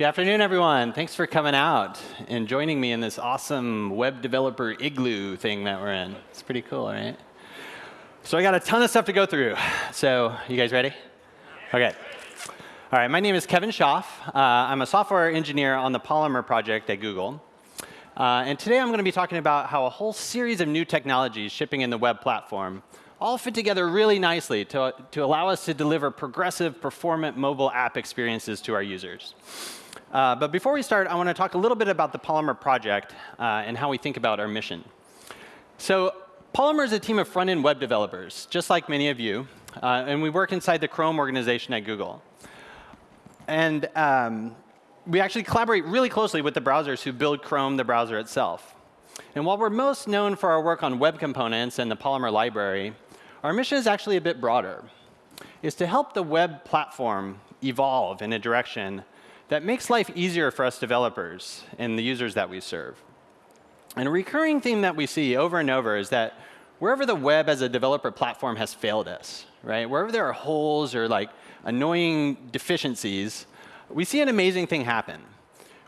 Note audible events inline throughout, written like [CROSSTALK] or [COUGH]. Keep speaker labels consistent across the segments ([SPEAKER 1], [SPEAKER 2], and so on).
[SPEAKER 1] Good afternoon, everyone. Thanks for coming out and joining me in this awesome web developer igloo thing that we're in. It's pretty cool, right? So I got a ton of stuff to go through. So you guys ready? OK. All right, my name is Kevin Schaaf. Uh, I'm a software engineer on the Polymer project at Google. Uh, and today I'm going to be talking about how a whole series of new technologies shipping in the web platform all fit together really nicely to, to allow us to deliver progressive, performant mobile app experiences to our users. Uh, but before we start, I want to talk a little bit about the Polymer project uh, and how we think about our mission. So Polymer is a team of front-end web developers, just like many of you. Uh, and we work inside the Chrome organization at Google. And um, we actually collaborate really closely with the browsers who build Chrome, the browser itself. And while we're most known for our work on web components and the Polymer library, our mission is actually a bit broader. It's to help the web platform evolve in a direction that makes life easier for us developers and the users that we serve. And a recurring theme that we see over and over is that wherever the web as a developer platform has failed us, right? Wherever there are holes or like annoying deficiencies, we see an amazing thing happen.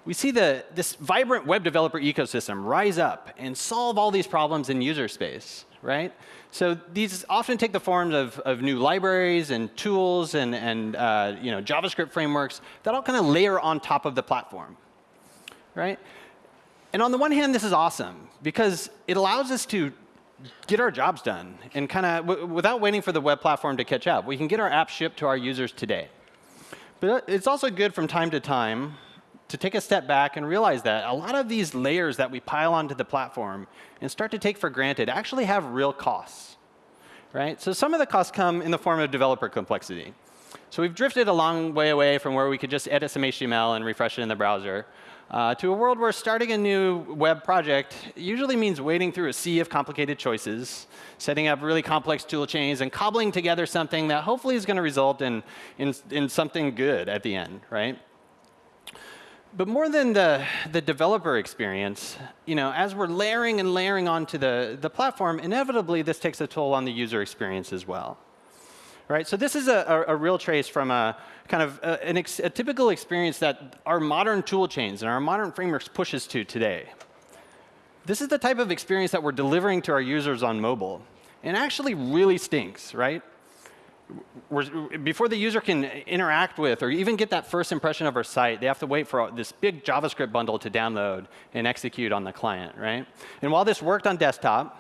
[SPEAKER 1] We see the, this vibrant web developer ecosystem rise up and solve all these problems in user space, right? So these often take the forms of, of new libraries and tools and, and uh, you know, JavaScript frameworks that all kind of layer on top of the platform, right? And on the one hand, this is awesome because it allows us to get our jobs done and kind of without waiting for the web platform to catch up. We can get our app shipped to our users today. But it's also good from time to time to take a step back and realize that a lot of these layers that we pile onto the platform and start to take for granted actually have real costs. Right? So some of the costs come in the form of developer complexity. So we've drifted a long way away from where we could just edit some HTML and refresh it in the browser uh, to a world where starting a new web project usually means wading through a sea of complicated choices, setting up really complex tool chains, and cobbling together something that hopefully is going to result in, in, in something good at the end, right? But more than the, the developer experience, you know, as we're layering and layering onto the, the platform, inevitably this takes a toll on the user experience as well. Right? So this is a, a, a real trace from a kind of uh, a, ex, a typical experience that our modern tool chains and our modern frameworks pushes to today. This is the type of experience that we're delivering to our users on mobile. And actually really stinks, right? Before the user can interact with or even get that first impression of our site, they have to wait for this big JavaScript bundle to download and execute on the client, right? And while this worked on desktop,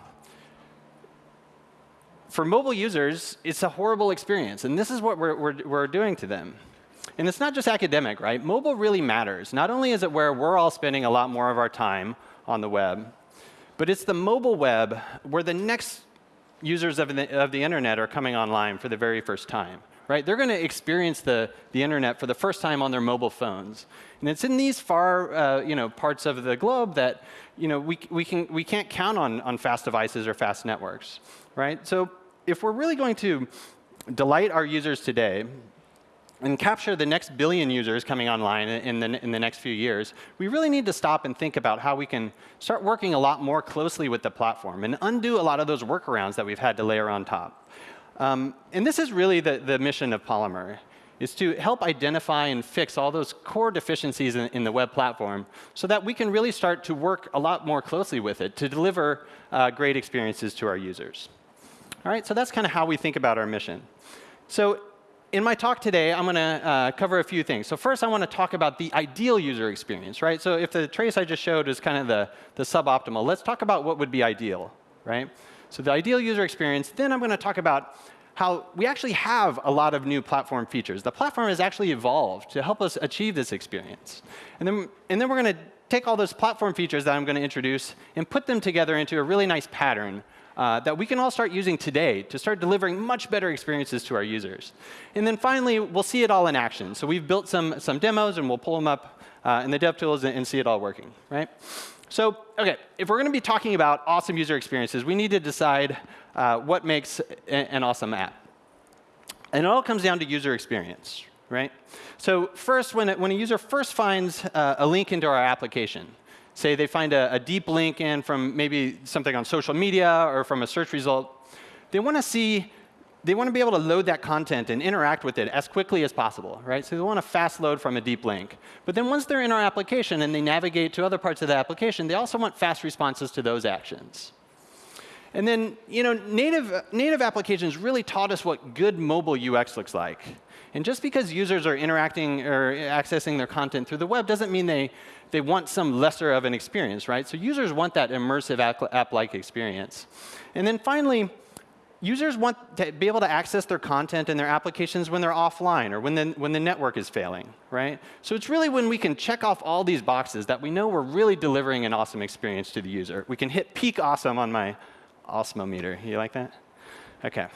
[SPEAKER 1] for mobile users, it's a horrible experience. And this is what we're, we're, we're doing to them. And it's not just academic, right? Mobile really matters. Not only is it where we're all spending a lot more of our time on the web, but it's the mobile web where the next users of the, of the internet are coming online for the very first time. Right? They're going to experience the, the internet for the first time on their mobile phones. And it's in these far uh, you know, parts of the globe that you know, we, we, can, we can't count on, on fast devices or fast networks. Right? So if we're really going to delight our users today, and capture the next billion users coming online in the, in the next few years, we really need to stop and think about how we can start working a lot more closely with the platform and undo a lot of those workarounds that we've had to layer on top. Um, and this is really the, the mission of Polymer, is to help identify and fix all those core deficiencies in, in, the web platform so that we can really start to work a lot more closely with it to deliver uh, great experiences to our users. All right, so that's kind of how we think about our mission. So in my talk today, I'm going to uh, cover a few things. So first, I want to talk about the ideal user experience, right? So if the trace I just showed is kind of the, the suboptimal, let's talk about what would be ideal, right? So the ideal user experience. Then I'm going to talk about how we actually have a lot of new platform features. The platform has actually evolved to help us achieve this experience. And then, and then we're going to take all those platform features that I'm going to introduce and put them together into a really nice pattern uh, that we can all start using today to start delivering much better experiences to our users. And then finally, we'll see it all in action. So we've built some, some demos, and we'll pull them up uh, in the DevTools and, and see it all working. right? So OK, if we're going to be talking about awesome user experiences, we need to decide uh, what makes an awesome app. And it all comes down to user experience. right? So first, when, it, when a user first finds uh, a link into our application, say they find a, a deep link in from maybe something on social media or from a search result, they want to see they want to be able to load that content and interact with it as quickly as possible, right? So they want a fast load from a deep link. But then once they're in our application and they navigate to other parts of the application, they also want fast responses to those actions. And then, you know, native, native applications really taught us what good mobile UX looks like. And just because users are interacting or accessing their content through the web doesn't mean they, they want some lesser of an experience, right? So users want that immersive app-like experience. And then finally, users want to be able to access their content and their applications when they're offline or when the, when the network is failing, right? So it's really when we can check off all these boxes that we know we're really delivering an awesome experience to the user. We can hit peak awesome on my awesome-o-meter. You like that? OK.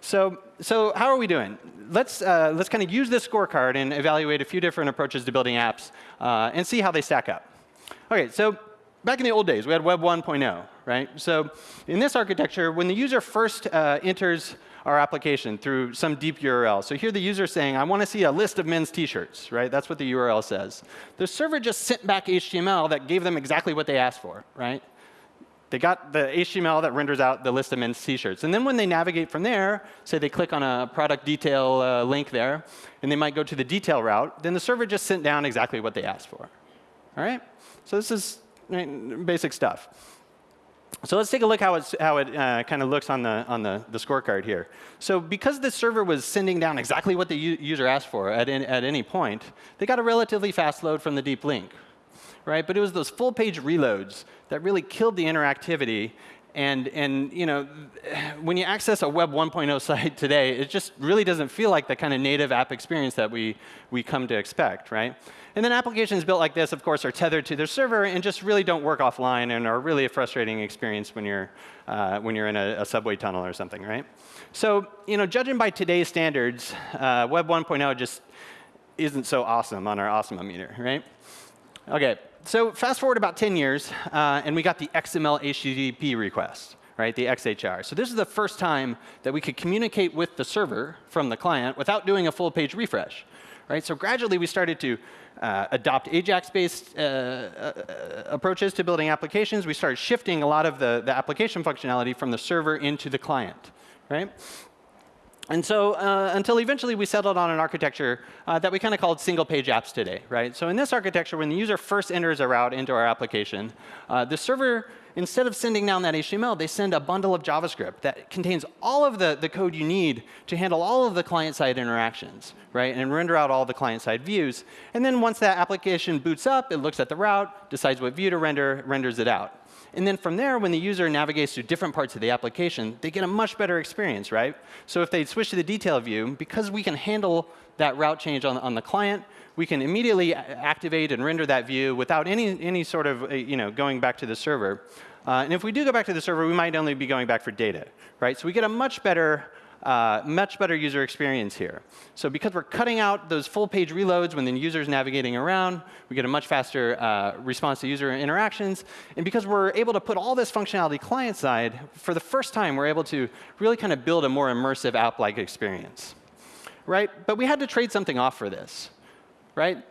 [SPEAKER 1] So, so how are we doing? Let's, uh, let's kind of use this scorecard and evaluate a few different approaches to building apps uh, and see how they stack up. OK, so back in the old days, we had Web 1.0, right? So in this architecture, when the user first uh, enters our application through some deep URL. So here the user saying, I want to see a list of men's t-shirts, right? That's what the URL says. The server just sent back HTML that gave them exactly what they asked for, right? They got the HTML that renders out the list of men's t-shirts. And then when they navigate from there, say they click on a product detail uh, link there, and they might go to the detail route, then the server just sent down exactly what they asked for. All right? So this is basic stuff. So let's take a look how, it's, how it uh, kind of looks on, the, on the, the scorecard here. So because the server was sending down exactly what the user asked for at, in, at any point, they got a relatively fast load from the deep link. Right? But it was those full page reloads that really killed the interactivity and, and you know, when you access a Web 1.0 [LAUGHS] site today, it just really doesn't feel like the kind of native app experience that we, we come to expect, right? And then applications built like this, of course, are tethered to their server and just really don't work offline and are really a frustrating experience when you're, uh, when you're in a, a, subway tunnel or something, right? So, you know, judging by today's standards, uh, Web 1.0 just isn't so awesome on our awesomeometer, right? OK, so fast forward about 10 years, uh, and we got the XML HTTP request, right, the XHR. So this is the first time that we could communicate with the server from the client without doing a full page refresh. Right? So gradually, we started to uh, adopt AJAX-based uh, uh, approaches to building applications. We started shifting a lot of the, the application functionality from the server into the client. Right? And so uh, until eventually we settled on an architecture uh, that we kind of called single page apps today, right? So in this architecture, when the user first enters a route into our application, uh, the server, instead of sending down that HTML, they send a bundle of JavaScript that contains all of the, the code you need to handle all of the client-side interactions, right? And render out all the client-side views. And then once that application boots up, it looks at the route, decides what view to render, renders it out. And then from there, when the user navigates through different parts of the application, they get a much better experience, right? So if they switch to the detail view, because we can handle that route change on, on the client, we can immediately activate and render that view without any, any sort of uh, you know, going back to the server. Uh, and if we do go back to the server, we might only be going back for data, right? So we get a much better uh, much better user experience here. So because we're cutting out those full page reloads when the user is navigating around, we get a much faster uh, response to user interactions. And because we're able to put all this functionality client side, for the first time, we're able to really kind of build a more immersive app-like experience. Right? But we had to trade something off for this. Right?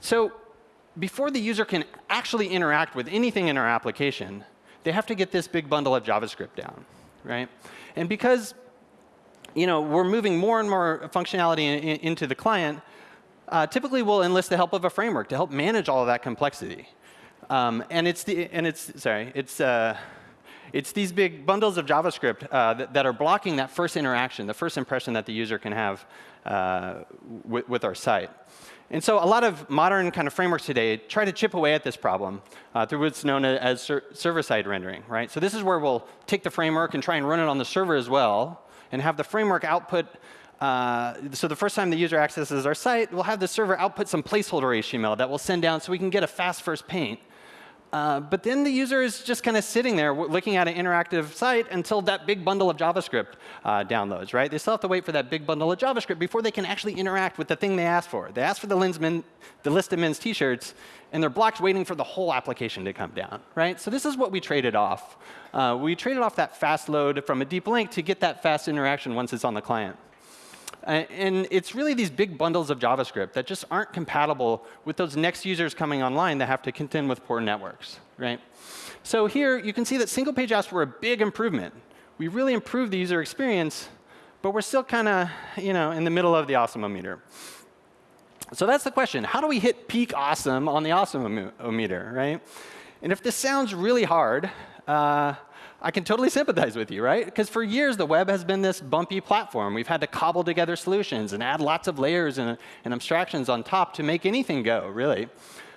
[SPEAKER 1] So before the user can actually interact with anything in our application, they have to get this big bundle of JavaScript down. Right? And because you know, we're moving more and more functionality in, in, into the client, uh, typically we'll enlist the help of a framework to help manage all of that complexity. Um, and it's the and it's sorry, it's uh, it's these big bundles of JavaScript uh, that, that, are blocking that first interaction, the first impression that the user can have uh, with, with, our site. And so a lot of modern kind of frameworks today try to chip away at this problem uh, through what's known as ser server-side rendering, right? So this is where we'll take the framework and try and run it on the server as well, and have the framework output uh, so the first time the user accesses our site, we'll have the server output some placeholder HTML that we'll send down so we can get a fast first paint. Uh, but then the user is just kind of sitting there looking at an interactive site until that big bundle of JavaScript uh, downloads, right? They still have to wait for that big bundle of JavaScript before they can actually interact with the thing they asked for. They asked for the, men, the list of men's t-shirts, and they're blocked waiting for the whole application to come down, right? So this is what we traded off. Uh, we traded off that fast load from a deep link to get that fast interaction once it's on the client. And it's really these big bundles of JavaScript that just aren't compatible with those next users coming online that have to contend with poor networks, right? So here you can see that single page apps were a big improvement. we really improved the user experience, but we're still kind of you know, in the middle of the awesome-o-meter. So that's the question. How do we hit peak awesome on the awesome-o-meter, right? And if this sounds really hard, uh, I can totally sympathize with you, right? Because for years, the web has been this bumpy platform. We've had to cobble together solutions and add lots of layers and, and abstractions on top to make anything go, really.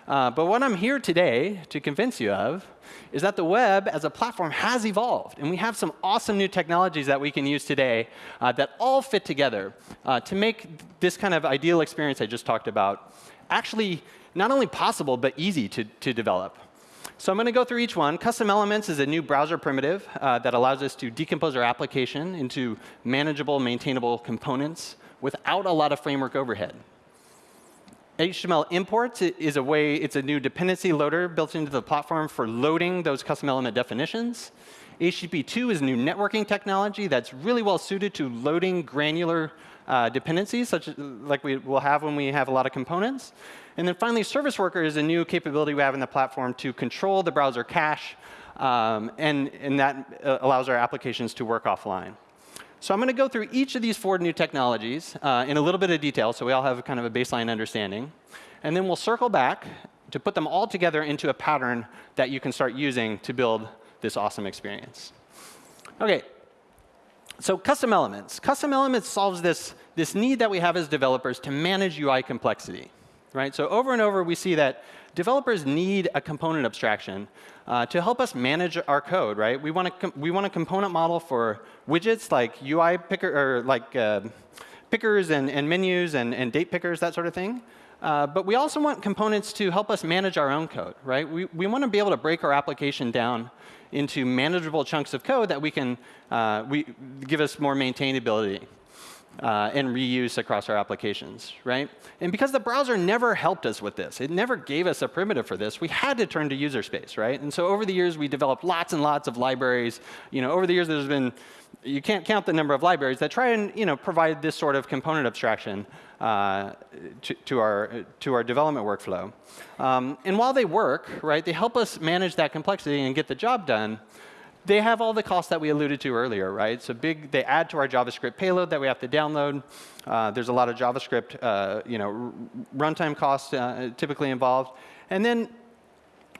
[SPEAKER 1] Uh, but what I'm here today to convince you of is that the web as a platform has evolved. And we have some awesome new technologies that we can use today uh, that all fit together uh, to make this kind of ideal experience I just talked about actually not only possible, but easy to, to develop. So I'm going to go through each one. Custom Elements is a new browser primitive uh, that allows us to decompose our application into manageable, maintainable components without a lot of framework overhead. HTML imports is a way, it's a new dependency loader built into the platform for loading those custom element definitions. HTTP2 is a new networking technology that's really well suited to loading granular uh, dependencies, such as, like we will have when we have a lot of components. And then finally, Service Worker is a new capability we have in the platform to control the browser cache, um, and, and that uh, allows our applications to work offline. So I'm going to go through each of these four new technologies uh, in a little bit of detail so we all have kind of a baseline understanding. And then we'll circle back to put them all together into a pattern that you can start using to build this awesome experience. OK, so custom elements. Custom elements solves this, this need that we have as developers to manage UI complexity. Right? So over and over, we see that developers need a component abstraction uh, to help us manage our code. Right? We want a we want a component model for widgets like UI picker or like uh, pickers and, and menus and, and date pickers, that sort of thing. Uh, but we also want components to help us manage our own code. Right? We we want to be able to break our application down into manageable chunks of code that we can uh, we, give us more maintainability. Uh, and reuse across our applications, right? And because the browser never helped us with this, it never gave us a primitive for this, we had to turn to user space, right? And so over the years, we developed lots and lots of libraries. You know, over the years, there's been, you can't count the number of libraries that try and, you know, provide this sort of component abstraction uh, to, to, our, to our development workflow. Um, and while they work, right, they help us manage that complexity and get the job done, they have all the costs that we alluded to earlier, right? So big, they add to our JavaScript payload that we have to download. Uh, there's a lot of JavaScript, uh, you know, runtime costs uh, typically involved. And then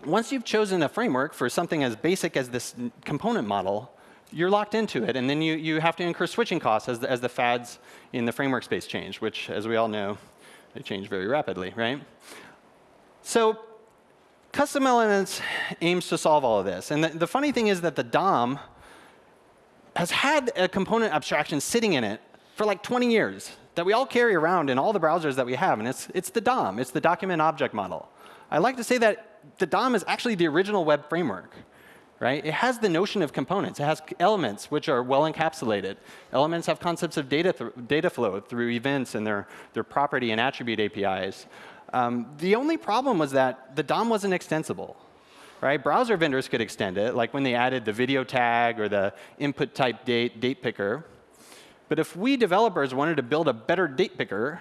[SPEAKER 1] once you've chosen a framework for something as basic as this component model, you're locked into it. And then you, you have to incur switching costs as the, as the fads in the framework space change, which, as we all know, they change very rapidly, right? So custom elements aims to solve all of this. And the, the funny thing is that the DOM has had a component abstraction sitting in it for like 20 years that we all carry around in all the browsers that we have. And it's, it's the DOM. It's the document object model. I like to say that the DOM is actually the original web framework right? It has the notion of components. It has elements which are well encapsulated. Elements have concepts of data, data flow through events and their, their property and attribute APIs. Um, the only problem was that the DOM wasn't extensible. Right? Browser vendors could extend it, like when they added the video tag or the input type date, date picker. But if we developers wanted to build a better date picker,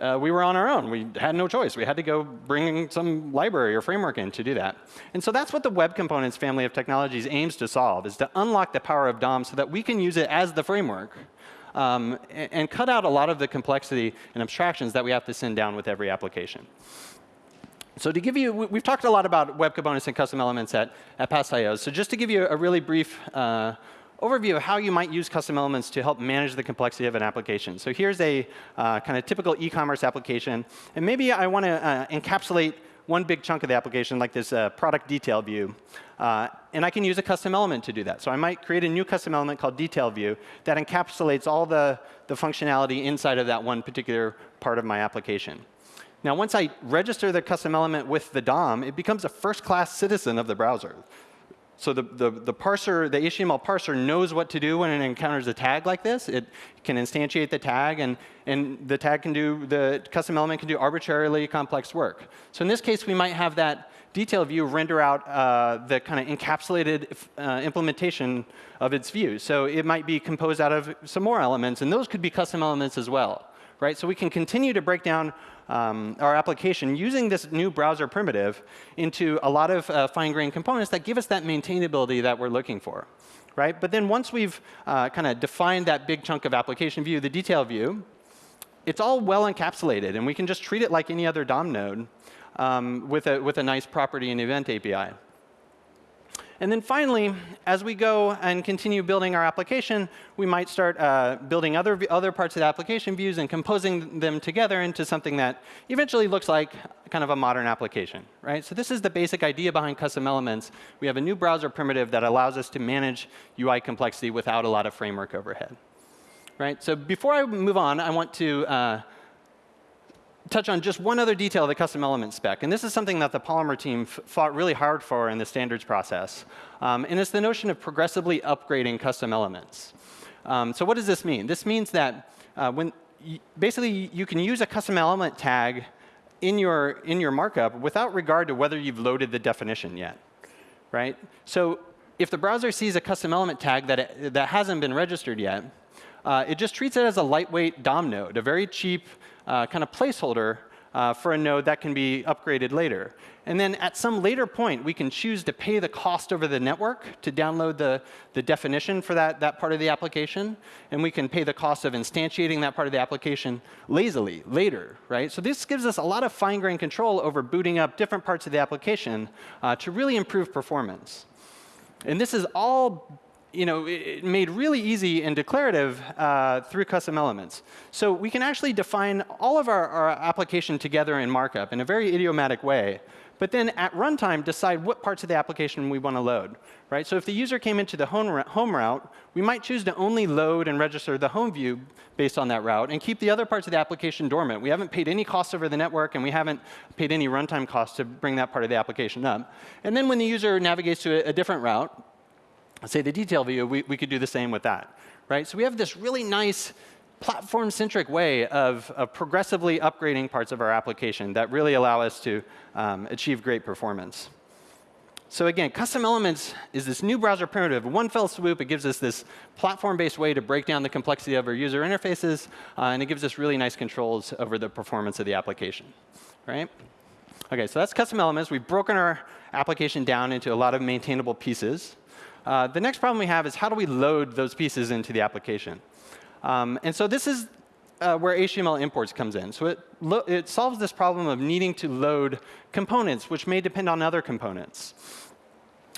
[SPEAKER 1] uh, we were on our own. We had no choice. We had to go bring some library or framework in to do that. And so that's what the Web Components family of technologies aims to solve, is to unlock the power of DOM so that we can use it as the framework um, and, and cut out a lot of the complexity and abstractions that we have to send down with every application. So to give you, we've talked a lot about web components and custom elements at, at past IOs. So just to give you a really brief uh, overview of how you might use custom elements to help manage the complexity of an application. So here's a uh, kind of typical e-commerce application. And maybe I want to uh, encapsulate one big chunk of the application, like this uh, product detail view. Uh, and I can use a custom element to do that. So I might create a new custom element called detail view that encapsulates all the, the functionality inside of that one particular part of my application. Now, once I register the custom element with the DOM, it becomes a first-class citizen of the browser. So the, the, the, parser, the HTML parser knows what to do when it encounters a tag like this. It can instantiate the tag, and, and the tag can do, the custom element can do arbitrarily complex work. So in this case, we might have that detail view render out uh, the kind of encapsulated uh, implementation of its view. So it might be composed out of some more elements, and those could be custom elements as well. Right? So we can continue to break down um, our application using this new browser primitive into a lot of uh, fine-grained components that give us that maintainability that we're looking for. right? But then once we've uh, kind of defined that big chunk of application view, the detail view, it's all well encapsulated, and we can just treat it like any other DOM node um, with, a, with a nice property and event API. And then finally, as we go and continue building our application, we might start uh, building other, other parts of the application views and composing them together into something that eventually looks like kind of a modern application. right? So this is the basic idea behind custom elements. We have a new browser primitive that allows us to manage UI complexity without a lot of framework overhead. Right? So before I move on, I want to uh, touch on just one other detail of the custom element spec. And this is something that the Polymer team fought really hard for in the standards process. Um, and it's the notion of progressively upgrading custom elements. Um, so what does this mean? This means that uh, when basically you can use a custom element tag in your, in your markup without regard to whether you've loaded the definition yet. Right? So if the browser sees a custom element tag that, it, that hasn't been registered yet, uh, it just treats it as a lightweight DOM node, a very cheap uh, kind of placeholder uh, for a node that can be upgraded later. And then at some later point, we can choose to pay the cost over the network to download the, the definition for that, that part of the application. And we can pay the cost of instantiating that part of the application lazily later. right? So this gives us a lot of fine-grained control over booting up different parts of the application uh, to really improve performance. And this is all you know, made really easy and declarative uh, through custom elements. So we can actually define all of our, our, application together in markup in a very idiomatic way. But then at runtime, decide what parts of the application we want to load. Right? So if the user came into the home, route, we might choose to only load and register the home view based on that route and keep the other parts of the application dormant. We haven't paid any costs over the network, and we haven't paid any runtime costs to bring that part of the application up. And then when the user navigates to a different route, say the detail view, we, we could do the same with that. Right? So we have this really nice platform-centric way of, of, progressively upgrading parts of our application that really allow us to um, achieve great performance. So again, custom elements is this new browser primitive. One fell swoop, it gives us this platform-based way to break down the complexity of our user interfaces, uh, and it gives us really nice controls over the performance of the application. Right? OK, so that's custom elements. We've broken our application down into a lot of maintainable pieces. Uh, the next problem we have is how do we load those pieces into the application? Um, and so this is uh, where HTML imports comes in. So it, it solves this problem of needing to load components, which may depend on other components.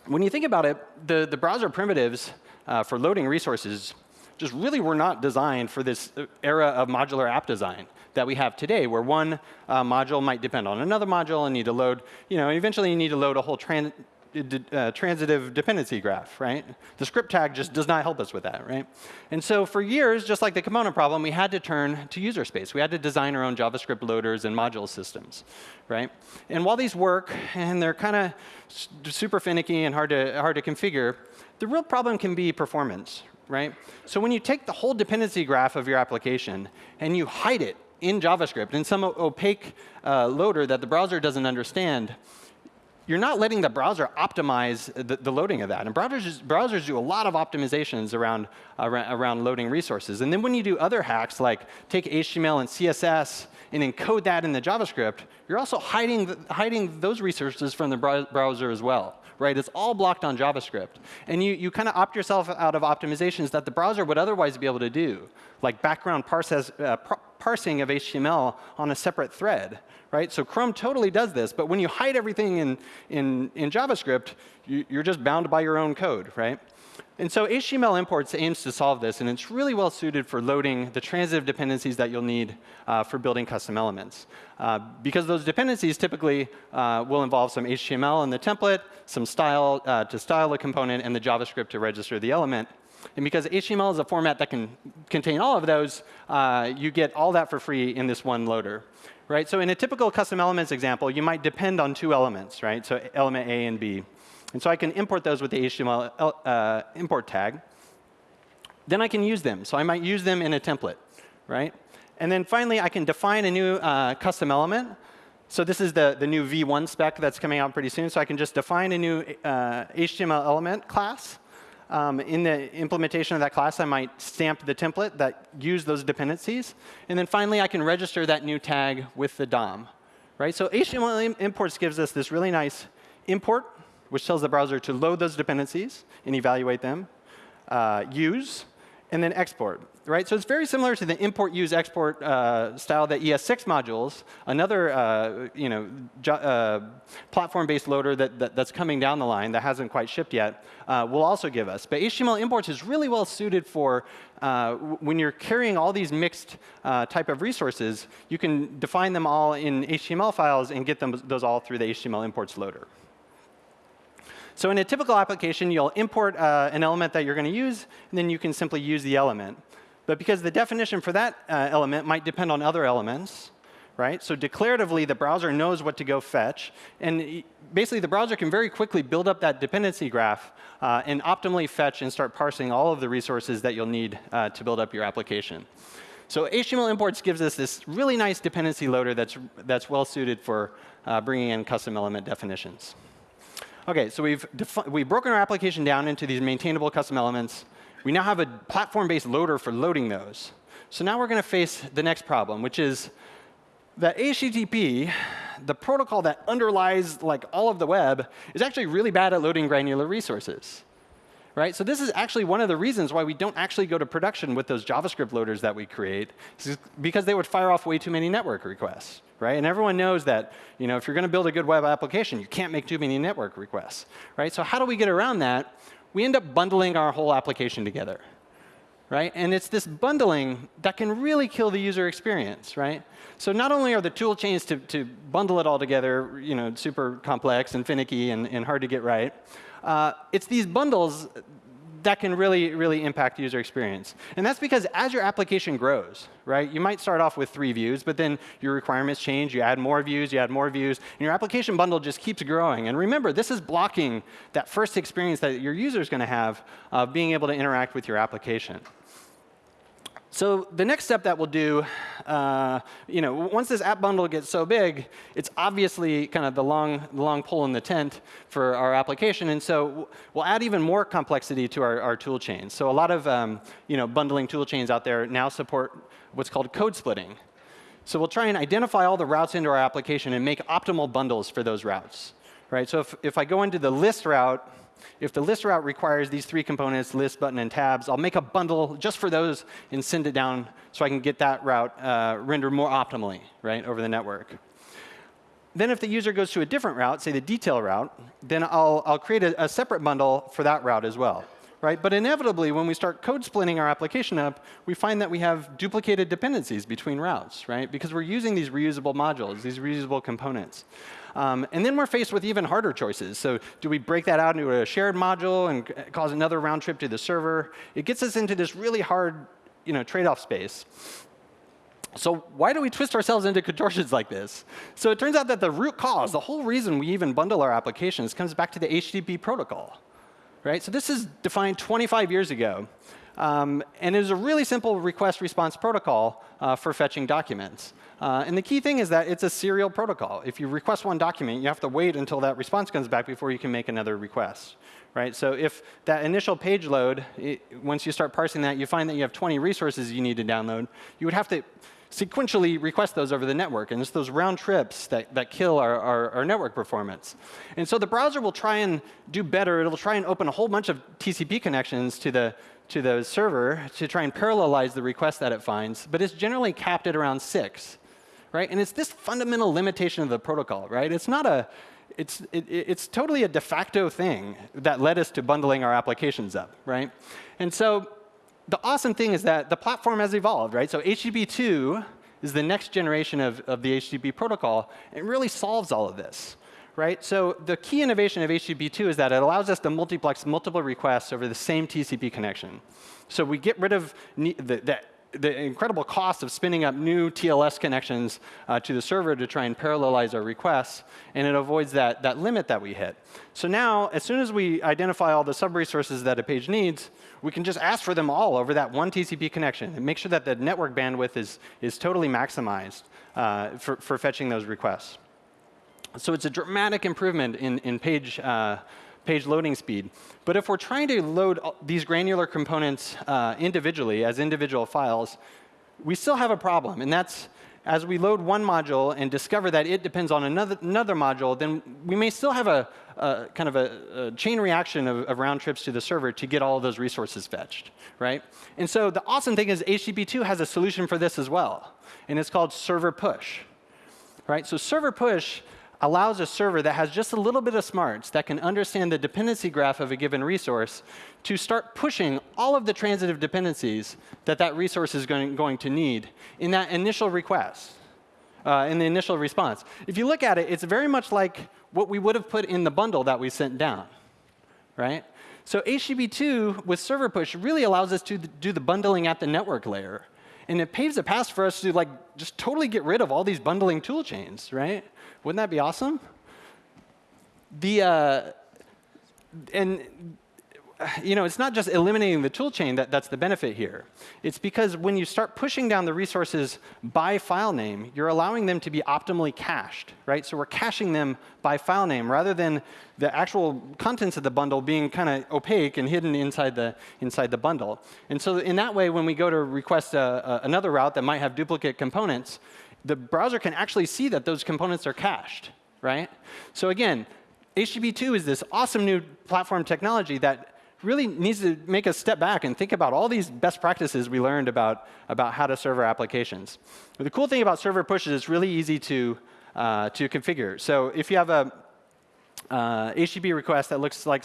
[SPEAKER 1] When you think about it, the, the browser primitives uh, for loading resources just really were not designed for this era of modular app design that we have today, where one uh, module might depend on another module and need to load, you know, eventually you need to load a whole uh, transitive dependency graph, right? The script tag just does not help us with that, right? And so for years, just like the component problem, we had to turn to user space. We had to design our own JavaScript loaders and module systems, right? And while these work, and they're kind of super finicky and hard to, hard to configure, the real problem can be performance, right? So when you take the whole dependency graph of your application and you hide it in JavaScript in some opaque uh, loader that the browser doesn't understand, you're not letting the browser optimize the, the loading of that. And browsers, browsers do a lot of optimizations around, around, around loading resources. And then when you do other hacks, like take HTML and CSS and encode that in the JavaScript, you're also hiding, the, hiding those resources from the browser as well. Right? It's all blocked on JavaScript. And you, you kind of opt yourself out of optimizations that the browser would otherwise be able to do, like background parses, uh, parsing of HTML on a separate thread right? So Chrome totally does this, but when you hide everything in, in, in JavaScript, you, you're just bound by your own code, right? And so HTML imports aims to solve this, and it's really well suited for loading the transitive dependencies that you'll need uh, for building custom elements. Uh, because those dependencies typically uh, will involve some HTML in the template, some style uh, to style the component, and the JavaScript to register the element. And because HTML is a format that can contain all of those, uh, you get all that for free in this one loader right? So in a typical custom elements example, you might depend on two elements, right? So element A and B. And so I can import those with the HTML uh, import tag. Then I can use them. So I might use them in a template, right? And then finally, I can define a new uh, custom element. So this is the, the new V1 spec that's coming out pretty soon. So I can just define a new uh, HTML element class. Um, in the implementation of that class, I might stamp the template that use those dependencies. And then finally, I can register that new tag with the DOM. Right? So HTML imports gives us this really nice import, which tells the browser to load those dependencies and evaluate them. uh, use, and then export. Right? So it's very similar to the import, use, export uh, style that ES6 modules, another uh, you know, uh, platform-based loader that, that, that's coming down the line that hasn't quite shipped yet, uh, will also give us. But HTML imports is really well suited for uh, when you're carrying all these mixed uh, type of resources, you can define them all in HTML files and get them, those all through the HTML imports loader. So in a typical application, you'll import uh, an element that you're going to use, and then you can simply use the element. But because the definition for that uh, element might depend on other elements, right? So declaratively, the browser knows what to go fetch. And basically, the browser can very quickly build up that dependency graph uh, and optimally fetch and start parsing all of the resources that you'll need uh, to build up your application. So HTML imports gives us this really nice dependency loader that's, that's well suited for uh, bringing in custom element definitions. OK, so we've, we've broken our application down into these maintainable custom elements. We now have a platform-based loader for loading those. So now we're going to face the next problem, which is that HTTP, the protocol that underlies like all of the web, is actually really bad at loading granular resources. Right? So this is actually one of the reasons why we don't actually go to production with those JavaScript loaders that we create, because they would fire off way too many network requests right? And everyone knows that you know, if you're going to build a good web application, you can't make too many network requests. Right? So how do we get around that? We end up bundling our whole application together. Right? And it's this bundling that can really kill the user experience. Right? So not only are the tool chains to, to bundle it all together you know, super complex and finicky and, and hard to get right, uh, it's these bundles that can really, really impact user experience. And that's because as your application grows, right, you might start off with three views, but then your requirements change. You add more views, you add more views, and your application bundle just keeps growing. And remember, this is blocking that first experience that your user is going to have of being able to interact with your application. So the next step that we'll do, uh, you know, once this app bundle gets so big, it's obviously kind of the long, long pole in the tent for our application. And so we'll add even more complexity to our, our tool chains. So a lot of um, you know, bundling tool chains out there now support what's called code splitting. So we'll try and identify all the routes into our application and make optimal bundles for those routes. Right? So if, if I go into the list route, if the list route requires these three components, list, button, and tabs, I'll make a bundle just for those and send it down so I can get that route uh, rendered more optimally right, over the network. Then if the user goes to a different route, say the detail route, then I'll, I'll create a, a separate bundle for that route as well. Right? But inevitably, when we start code splitting our application up, we find that we have duplicated dependencies between routes, right? Because we're using these reusable modules, these reusable components. Um, and then we're faced with even harder choices. So do we break that out into a shared module and cause another round trip to the server? It gets us into this really hard you know, trade-off space. So why do we twist ourselves into contortions like this? So it turns out that the root cause, the whole reason we even bundle our applications, comes back to the HTTP protocol. Right? So this is defined 25 years ago. Um, and it is a really simple request response protocol uh, for fetching documents. Uh, and the key thing is that it's a serial protocol. If you request one document, you have to wait until that response comes back before you can make another request. Right? So if that initial page load, it, once you start parsing that, you find that you have 20 resources you need to download, you would have to sequentially request those over the network. And it's those round trips that, that kill our, our, our, network performance. And so the browser will try and do better. It'll try and open a whole bunch of TCP connections to the, to the server to try and parallelize the request that it finds. But it's generally capped at around six right? And it's this fundamental limitation of the protocol, right? It's not a, it's, it, it's totally a de facto thing that led us to bundling our applications up, right? And so the awesome thing is that the platform has evolved, right? So HTTP 2 is the next generation of, of the HTTP protocol. It really solves all of this, right? So the key innovation of HTTP 2 is that it allows us to multiplex multiple requests over the same TCP connection. So we get rid of the, the the incredible cost of spinning up new TLS connections uh, to the server to try and parallelize our requests, and it avoids that, that limit that we hit. So now, as soon as we identify all the sub-resources that a page needs, we can just ask for them all over that one TCP connection and make sure that the network bandwidth is, is totally maximized uh, for, for fetching those requests. So it's a dramatic improvement in, in page uh, page loading speed. But if we're trying to load these granular components uh, individually as individual files, we still have a problem. And that's as we load one module and discover that it depends on another, another module, then we may still have a, a kind of a, a, chain reaction of, of, round trips to the server to get all of those resources fetched, right? And so the awesome thing is HTTP2 has a solution for this as well, and it's called server push, right? So server push allows a server that has just a little bit of smarts that can understand the dependency graph of a given resource to start pushing all of the transitive dependencies that that resource is going, to need in that initial request, uh, in the initial response. If you look at it, it's very much like what we would have put in the bundle that we sent down, right? So HTTP2 with server push really allows us to do the bundling at the network layer. And it paves a path for us to like just totally get rid of all these bundling tool chains, right? Wouldn't that be awesome? The, uh, and you know, it's not just eliminating the tool chain that, that's the benefit here. It's because when you start pushing down the resources by file name, you're allowing them to be optimally cached, right? So we're caching them by file name rather than the actual contents of the bundle being kind of opaque and hidden inside the, inside the bundle. And so in that way, when we go to request a, a, another route that might have duplicate components, the browser can actually see that those components are cached, right? So again, HTTP2 is this awesome new platform technology that really needs to make us step back and think about all these best practices we learned about, about how to serve our applications. But the cool thing about server push is it's really easy to, uh, to configure. So if you have a uh, HTTP request that looks like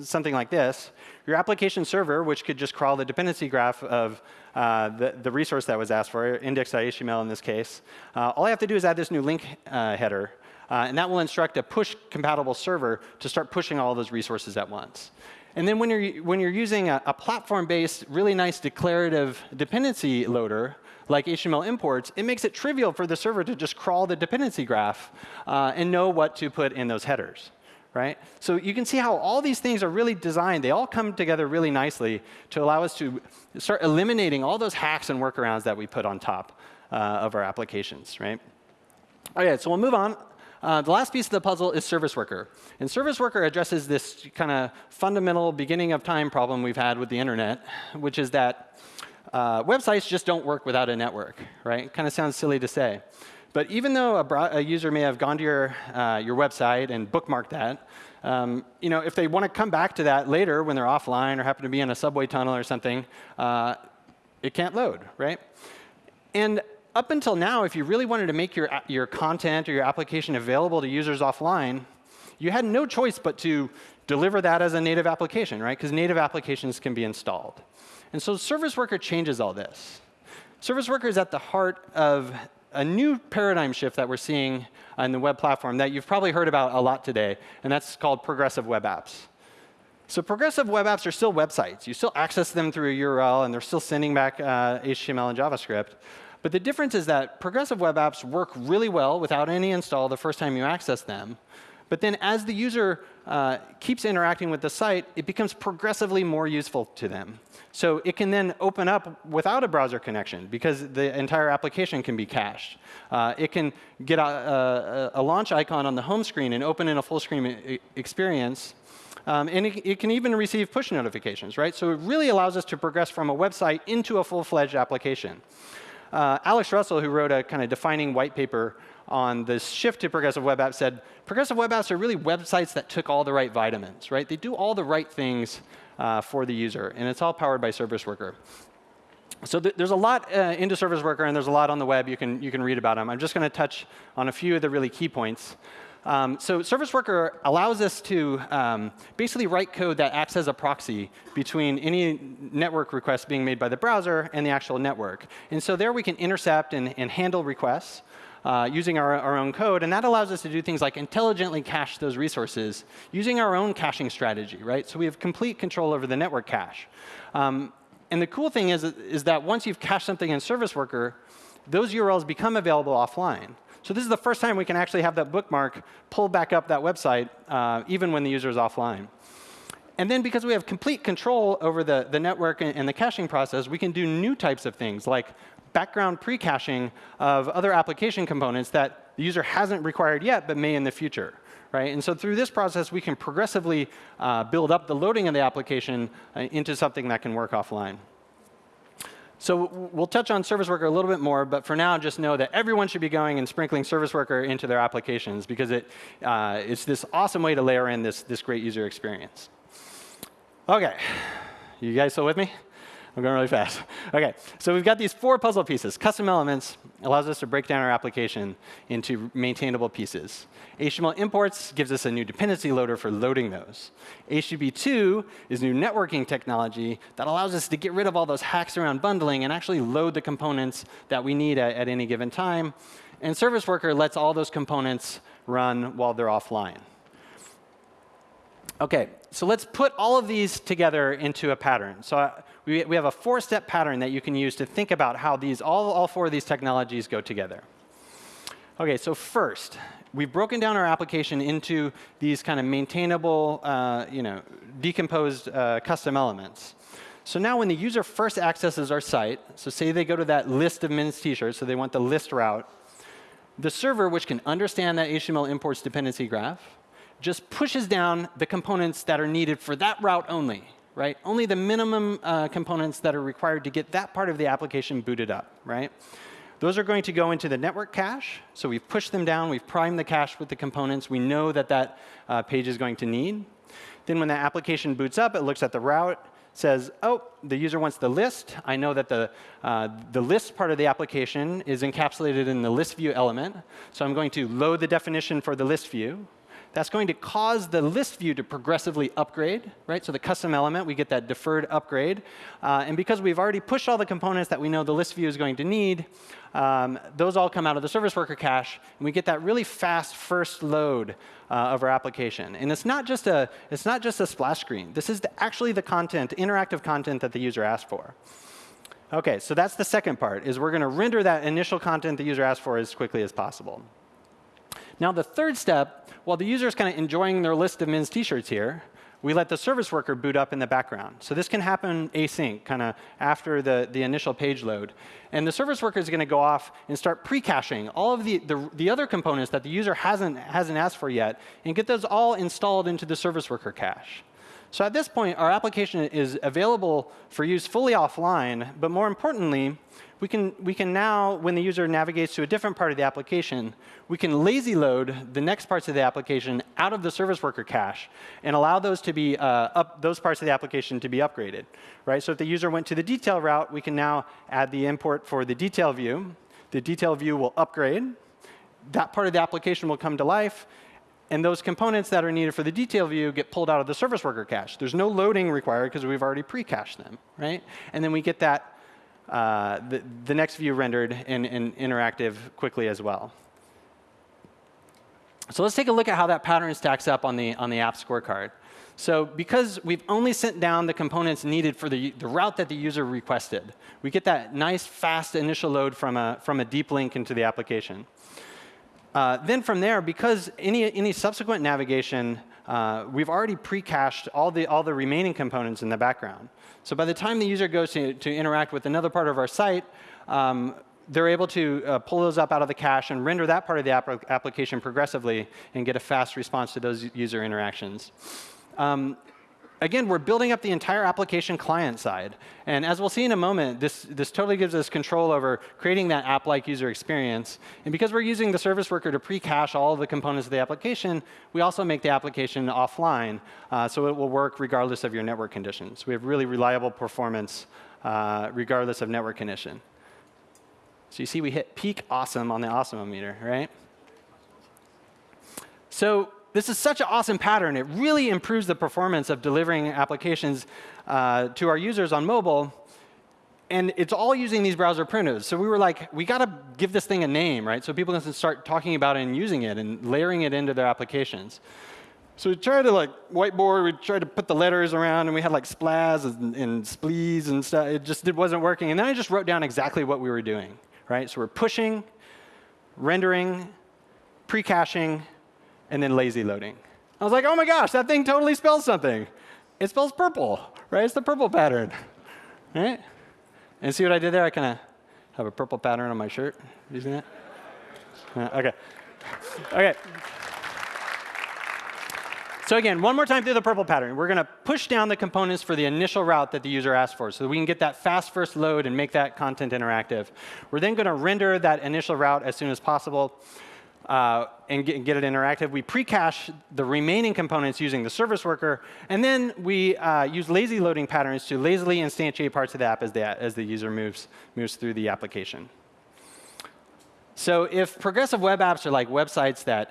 [SPEAKER 1] something like this, your application server, which could just crawl the dependency graph of uh, the, the, resource that was asked for, index.html in this case, uh, all I have to do is add this new link uh, header. Uh, and that will instruct a push-compatible server to start pushing all those resources at once. And then when you're, when you're using a, a platform-based, really nice declarative dependency loader, like HTML imports, it makes it trivial for the server to just crawl the dependency graph uh, and know what to put in those headers right? So you can see how all these things are really designed. They all come together really nicely to allow us to start eliminating all those hacks and workarounds that we put on top uh, of our applications, right? All right, so we'll move on. Uh, the last piece of the puzzle is Service Worker. And Service Worker addresses this kind of fundamental beginning of time problem we've had with the internet, which is that uh, websites just don't work without a network, right? Kind of sounds silly to say. But even though a, a user may have gone to your, uh, your website and bookmarked that, um, you know, if they want to come back to that later when they're offline or happen to be in a subway tunnel or something, uh, it can't load, right? And up until now, if you really wanted to make your, your content or your application available to users offline, you had no choice but to deliver that as a native application, right? Because native applications can be installed. And so Service Worker changes all this. Service Worker is at the heart of a new paradigm shift that we're seeing on the web platform that you've probably heard about a lot today, and that's called progressive web apps. So progressive web apps are still websites. You still access them through a URL, and they're still sending back uh, HTML and JavaScript. But the difference is that progressive web apps work really well without any install the first time you access them. But then as the user uh, keeps interacting with the site, it becomes progressively more useful to them. So it can then open up without a browser connection because the entire application can be cached. Uh, it can get a, a, a, launch icon on the home screen and open in a full screen experience. Um, and it, it, can even receive push notifications, right? So it really allows us to progress from a website into a full-fledged application. Uh, Alex Russell, who wrote a kind of defining white paper on this shift to progressive web apps said, progressive web apps are really websites that took all the right vitamins, right? They do all the right things uh, for the user, and it's all powered by Service Worker. So th there's a lot uh, into Service Worker, and there's a lot on the web. You can, you can read about them. I'm just going to touch on a few of the really key points. Um, so Service Worker allows us to um, basically write code that acts as a proxy between any network request being made by the browser and the actual network. And so there we can intercept and, and handle requests uh, using our, our own code. And that allows us to do things like intelligently cache those resources using our own caching strategy, right? So we have complete control over the network cache. Um, and the cool thing is, is that once you've cached something in Service Worker, those URLs become available offline. So this is the first time we can actually have that bookmark pull back up that website, uh, even when the user is offline. And then because we have complete control over the, the network and, and the caching process, we can do new types of things like background pre-caching of other application components that the user hasn't required yet, but may in the future. Right? And so through this process, we can progressively uh, build up the loading of the application uh, into something that can work offline. So we'll touch on Service Worker a little bit more, but for now, just know that everyone should be going and sprinkling Service Worker into their applications because it, uh, it's this awesome way to layer in this, this great user experience. OK, you guys still with me? I'm going really fast. [LAUGHS] OK, so we've got these four puzzle pieces. Custom elements allows us to break down our application into maintainable pieces. HTML imports gives us a new dependency loader for loading those. HTTP2 is new networking technology that allows us to get rid of all those hacks around bundling and actually load the components that we need at, at any given time. And Service Worker lets all those components run while they're offline. OK, so let's put all of these together into a pattern. So uh, we, we have a four-step pattern that you can use to think about how these, all, all four of these technologies go together. OK, so first, we've broken down our application into these kind of maintainable, uh, you know, decomposed uh, custom elements. So now when the user first accesses our site, so say they go to that list of men's t-shirts, so they want the list route, the server, which can understand that HTML imports dependency graph, just pushes down the components that are needed for that route only, right? Only the minimum uh, components that are required to get that part of the application booted up, right? Those are going to go into the network cache. So we've pushed them down. We've primed the cache with the components we know that that uh, page is going to need. Then when the application boots up, it looks at the route, says, oh, the user wants the list. I know that the, uh, the list part of the application is encapsulated in the list view element. So I'm going to load the definition for the list view. That's going to cause the list view to progressively upgrade, right? So the custom element, we get that deferred upgrade. Uh, and because we've already pushed all the components that we know the list view is going to need, um, those all come out of the service worker cache, and we get that really fast first load uh, of our application. And it's not just a it's not just a splash screen. This is the, actually the content, interactive content that the user asked for. OK, so that's the second part, is we're going to render that initial content the user asked for as quickly as possible. Now, the third step, while the user is kind of enjoying their list of men's t-shirts here, we let the service worker boot up in the background. So this can happen async, kind of after the, the initial page load. And the service worker is going to go off and start pre-caching all of the, the, the, other components that the user hasn't, hasn't asked for yet and get those all installed into the service worker cache. So at this point, our application is available for use fully offline, but more importantly, we can, we can now, when the user navigates to a different part of the application, we can lazy load the next parts of the application out of the service worker cache and allow those to be uh, up, those parts of the application to be upgraded. Right? So if the user went to the detail route, we can now add the import for the detail view. The detail view will upgrade. That part of the application will come to life. And those components that are needed for the detail view get pulled out of the service worker cache. There's no loading required because we've already pre-cached them. Right? And then we get that uh, the, the next view rendered in, in interactive quickly as well. So let's take a look at how that pattern stacks up on the, on the app scorecard. So because we've only sent down the components needed for the, the route that the user requested, we get that nice, fast initial load from a, from a deep link into the application. Uh, then from there, because any, any subsequent navigation, uh, we've already pre-cached all the, all the remaining components in the background. So by the time the user goes to, to interact with another part of our site, um, they're able to uh, pull those up out of the cache and render that part of the app application progressively and get a fast response to those user interactions. Um, again, we're building up the entire application client side. And as we'll see in a moment, this, this totally gives us control over creating that app-like user experience. And because we're using the service worker to pre-cache all of the components of the application, we also make the application offline, uh, so it will work regardless of your network conditions. We have really reliable performance uh, regardless of network condition. So you see we hit peak awesome on the awesome meter, right? So this is such an awesome pattern. It really improves the performance of delivering applications uh, to our users on mobile. And it's all using these browser primitives. So we were like, we got to give this thing a name, right? So people can start talking about it and using it and layering it into their applications. So we tried to like whiteboard, we tried to put the letters around, and we had like splas and, and splees and stuff. It just it wasn't working. And then I just wrote down exactly what we were doing, right? So we're pushing, rendering, pre-caching, and then lazy loading. I was like, oh my gosh, that thing totally spells something. It spells purple, right? It's the purple pattern, right? And see what I did there? I kind of have a purple pattern on my shirt. You see that? Uh, okay. Okay. So again, one more time through the purple pattern. We're going to push down the components for the initial route that the user asked for so that we can get that fast first load and make that content interactive. We're then going to render that initial route as soon as possible uh, and get, get, it interactive. We pre-cache the remaining components using the service worker. And then we uh, use lazy loading patterns to lazily instantiate parts of the app as the, as the user moves, moves through the application. So if progressive web apps are like websites that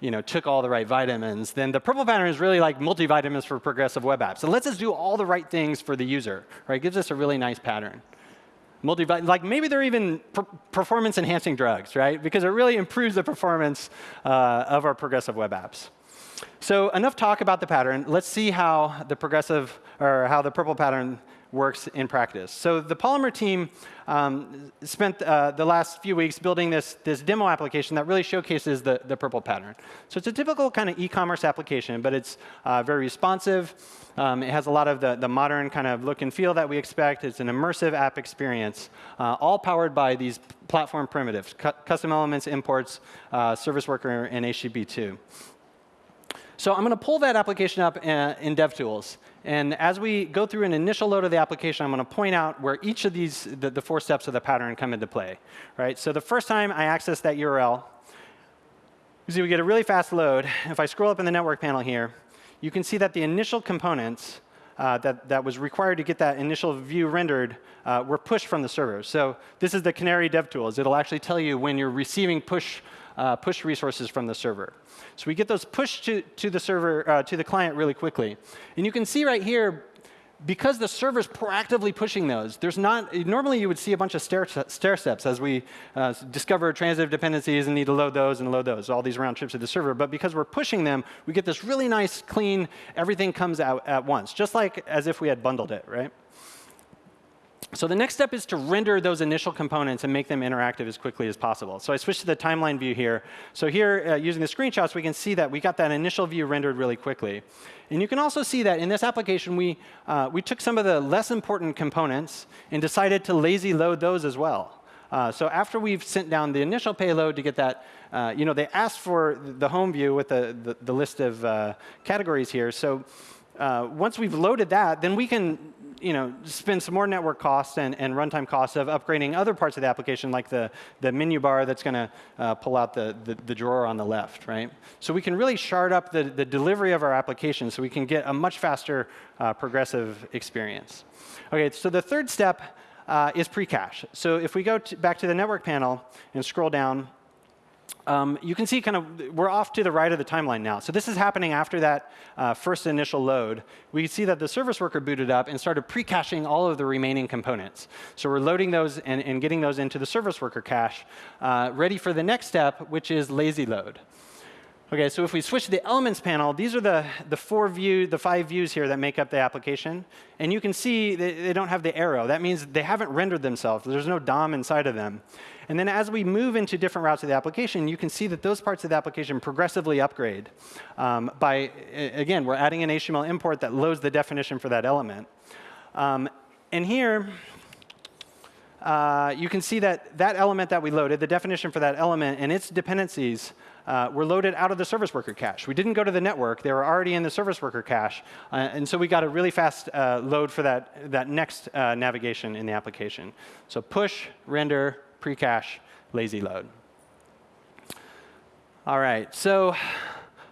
[SPEAKER 1] you know, took all the right vitamins, then the purple pattern is really like multivitamins for progressive web apps. It lets us do all the right things for the user, right? It gives us a really nice pattern. Multi like maybe they're even per performance enhancing drugs, right? Because it really improves the performance uh, of our progressive web apps. So enough talk about the pattern. Let's see how the progressive or how the purple pattern works in practice. So the Polymer team um, spent uh, the last few weeks building this, this demo application that really showcases the, the purple pattern. So it's a typical kind of e-commerce application, but it's uh, very responsive. Um, it has a lot of the, the modern kind of look and feel that we expect. It's an immersive app experience, uh, all powered by these platform primitives, cu custom elements, imports, uh, service worker, and HTTP2. So I'm going to pull that application up uh, in DevTools. And as we go through an initial load of the application, I'm going to point out where each of these, the, the, four steps of the pattern come into play. Right? So the first time I access that URL, you see we get a really fast load. If I scroll up in the network panel here, you can see that the initial components uh, that, that was required to get that initial view rendered uh, were pushed from the server. So this is the Canary DevTools. It'll actually tell you when you're receiving push, uh, push resources from the server. So we get those pushed to, to the server, uh, to the client really quickly. And you can see right here, because the server's proactively pushing those, there's not, normally you would see a bunch of stair, stair steps as we uh, discover transitive dependencies and need to load those and load those, all these round trips to the server. But because we're pushing them, we get this really nice, clean, everything comes out at once, just like as if we had bundled it, right? So the next step is to render those initial components and make them interactive as quickly as possible. So I switched to the timeline view here. So here, uh, using the screenshots, we can see that we got that initial view rendered really quickly. And you can also see that in this application, we, uh, we took some of the less important components and decided to lazy load those as well. Uh, so after we've sent down the initial payload to get that, uh, you know, they asked for the home view with the, the, the list of uh, categories here. So uh, once we've loaded that, then we can you know, spend some more network costs and, and runtime costs of upgrading other parts of the application, like the, the menu bar that's going to uh, pull out the, the, the, drawer on the left, right? So we can really shard up the, the delivery of our application so we can get a much faster uh, progressive experience. OK, so the third step uh, is pre-cache. So if we go to back to the network panel and scroll down, um, you can see kind of we're off to the right of the timeline now. So this is happening after that uh, first initial load. We see that the service worker booted up and started pre-caching all of the remaining components. So we're loading those and, and getting those into the service worker cache, uh, ready for the next step, which is lazy load. OK, so if we switch to the Elements panel, these are the, the four view, the five views here that make up the application. And you can see they, they don't have the arrow. That means they haven't rendered themselves. There's no DOM inside of them. And then as we move into different routes of the application, you can see that those parts of the application progressively upgrade. Um, by, again, we're adding an HTML import that loads the definition for that element. Um, and here, uh, you can see that that element that we loaded, the definition for that element and its dependencies uh, were loaded out of the service worker cache. We didn't go to the network. They were already in the service worker cache. Uh, and so we got a really fast uh, load for that, that next uh, navigation in the application. So push, render, pre-cache, lazy load. All right, so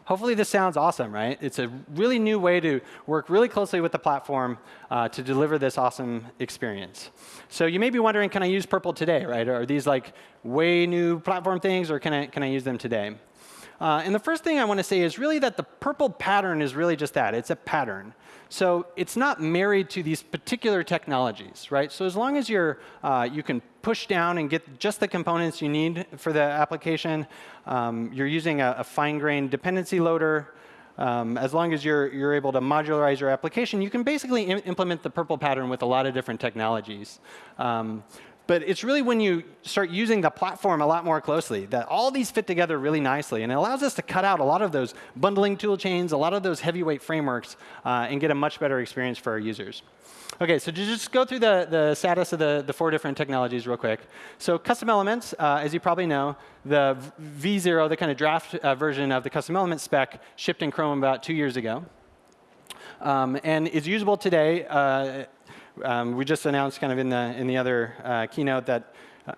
[SPEAKER 1] hopefully this sounds awesome, right? It's a really new way to work really closely with the platform uh, to deliver this awesome experience. So you may be wondering, can I use Purple today, right? Are these like way new platform things, or can I, can I use them today? Uh, and the first thing I want to say is really that the purple pattern is really just that. It's a pattern. So it's not married to these particular technologies, right? So as long as you're, uh, you can push down and get just the components you need for the application, um, you're using a, a fine-grained dependency loader, um, as long as you're, you're able to modularize your application, you can basically implement the purple pattern with a lot of different technologies. Um, But it's really when you start using the platform a lot more closely that all these fit together really nicely. And it allows us to cut out a lot of those bundling tool chains, a lot of those heavyweight frameworks, uh, and get a much better experience for our users. OK, so to just go through the, the status of the, the four different technologies real quick. So custom elements, uh, as you probably know, the V0, the kind of draft uh, version of the custom element spec, shipped in Chrome about two years ago. Um, and is usable today uh, um, we just announced kind of in the, in the other uh, keynote that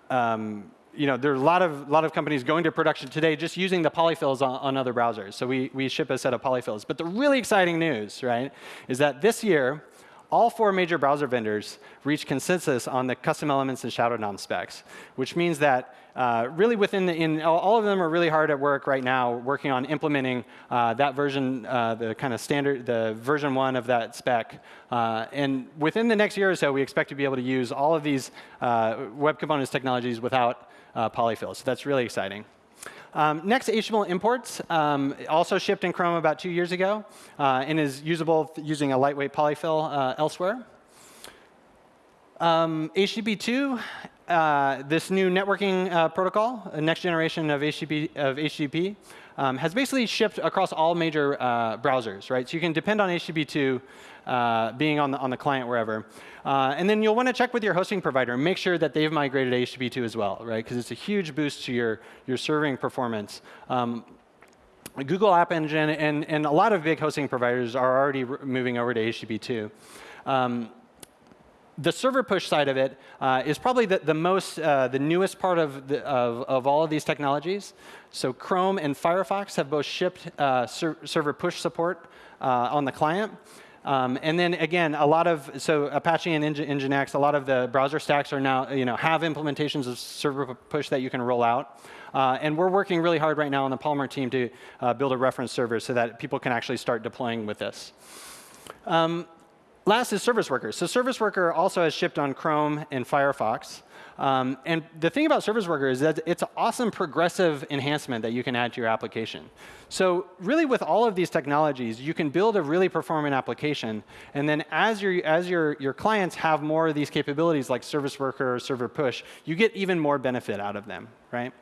[SPEAKER 1] um, you know, there are a lot of, lot of companies going to production today just using the polyfills on, on, other browsers. So we, we ship a set of polyfills. But the really exciting news, right, is that this year, all four major browser vendors reached consensus on the custom elements and shadow DOM specs, which means that uh, really within the, in, all of them are really hard at work right now working on implementing uh, that version, uh, the kind of standard, the version one of that spec. Uh, and within the next year or so, we expect to be able to use all of these uh, web components technologies without polyfill. So that's really exciting. Um, next, HTML imports, um, also shipped in Chrome about two years ago and is usable using a lightweight polyfill elsewhere. Um, HTTP2, uh, this new networking uh, protocol, a next generation of HTTP, of HTTP um, has basically shipped across all major uh, browsers, right? So you can depend on HTTP2 uh, being on the, on the client wherever. Uh, and then you'll want to check with your hosting provider and make sure that they've migrated to HTTP2 as well, right? Because it's a huge boost to your, your serving performance. Um, Google App Engine and, and a lot of big hosting providers are already moving over to HTTP2. Um, the server push side of it uh, is probably the, the most, uh, the newest part of, the, of, of, all of these technologies. So Chrome and Firefox have both shipped uh, ser server push support uh, on the client. Um, and then again, a lot of, so Apache and Nginx, a lot of the browser stacks are now, you know, have implementations of server push that you can roll out. Uh, and we're working really hard right now on the Polymer team to uh, build a reference server so that people can actually start deploying with this. Um, Last is Service Worker. So Service Worker also has shipped on Chrome and Firefox. Um, and the thing about Service Worker is that it's an awesome progressive enhancement that you can add to your application. So really with all of these technologies, you can build a really performant application. And then as, your, as your, your clients have more of these capabilities like Service Worker or Server Push, you get even more benefit out of them, right?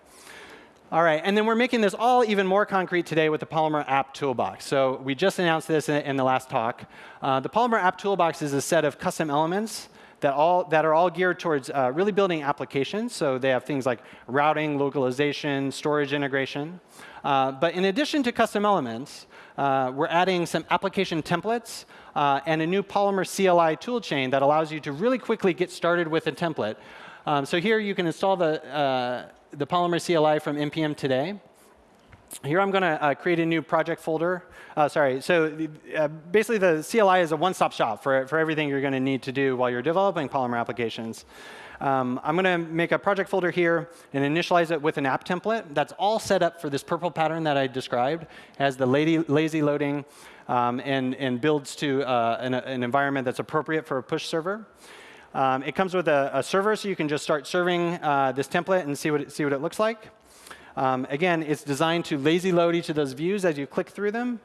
[SPEAKER 1] All right, and then we're making this all even more concrete today with the Polymer App Toolbox. So we just announced this in, in the last talk. Uh, the Polymer App Toolbox is a set of custom elements that, all, that are all geared towards uh, really building applications. So they have things like routing, localization, storage integration. Uh, but in addition to custom elements, uh, we're adding some application templates uh, and a new Polymer CLI toolchain that allows you to really quickly get started with a template. Um, so here you can install the uh, the Polymer CLI from NPM today. Here I'm going to uh, create a new project folder. Uh, sorry, so uh, basically the CLI is a one-stop shop for, for everything you're going to need to do while you're developing Polymer applications. Um, I'm going to make a project folder here and initialize it with an app template. That's all set up for this purple pattern that I described. It has the lazy loading um, and, and builds to uh, an, an environment that's appropriate for a push server. Um, it comes with a, a, server, so you can just start serving uh, this template and see what it, see what it looks like. Um, again, it's designed to lazy load each of those views as you click through them.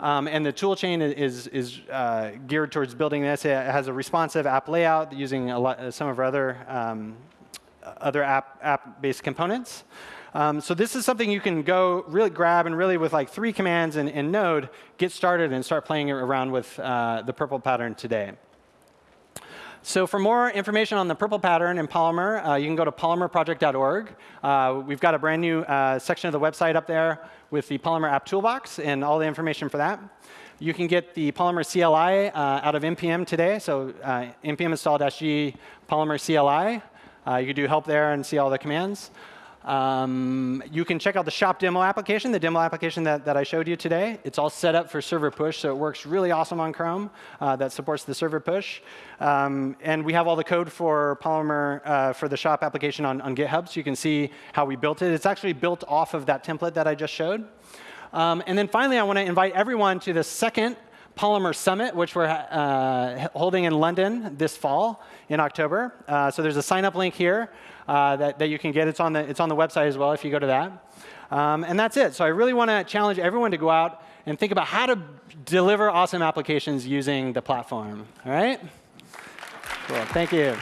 [SPEAKER 1] Um, and the toolchain is, is uh, geared towards building this. It has a responsive app layout using lot, some of our other, um, other app-based app components. Um, so this is something you can go really grab and really with like three commands in, in Node, get started and start playing around with uh, the purple pattern today. So for more information on the purple pattern in Polymer, uh, you can go to polymerproject.org. Uh, we've got a brand new uh, section of the website up there with the Polymer app toolbox and all the information for that. You can get the Polymer CLI uh, out of NPM today. So uh, npm install-g Polymer CLI. Uh, you can do help there and see all the commands. Um, you can check out the shop demo application, the demo application that, that I showed you today. It's all set up for server push, so it works really awesome on Chrome uh, that supports the server push. Um, and we have all the code for Polymer uh, for the shop application on, on GitHub, so you can see how we built it. It's actually built off of that template that I just showed. Um, and then finally, I want to invite everyone to the second Polymer Summit, which we're uh, holding in London this fall in October. Uh, so there's a sign-up link here uh, that, that you can get. It's on, the, it's on the website as well if you go to that. Um, and that's it. So I really want to challenge everyone to go out and think about how to deliver awesome applications using the platform. All right? Cool. Thank you.